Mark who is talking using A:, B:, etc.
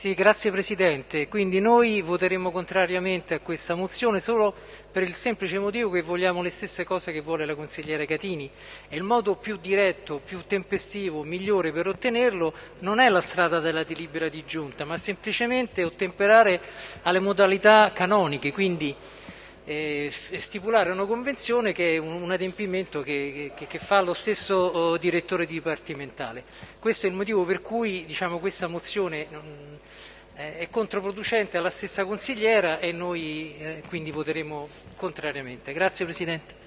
A: Sì, grazie Presidente. Quindi noi voteremo contrariamente a questa mozione solo per il semplice motivo che vogliamo le stesse cose che vuole la consigliera Catini e il modo più diretto, più tempestivo, migliore per ottenerlo non è la strada della delibera di giunta, ma semplicemente ottemperare alle modalità canoniche, quindi eh, stipulare una convenzione che è un, un adempimento che, che, che, fa lo stesso oh, direttore dipartimentale. Questo è il motivo per cui diciamo, questa mozione eh, è controproducente alla stessa consigliera e noi eh, quindi voteremo contrariamente. Grazie Presidente.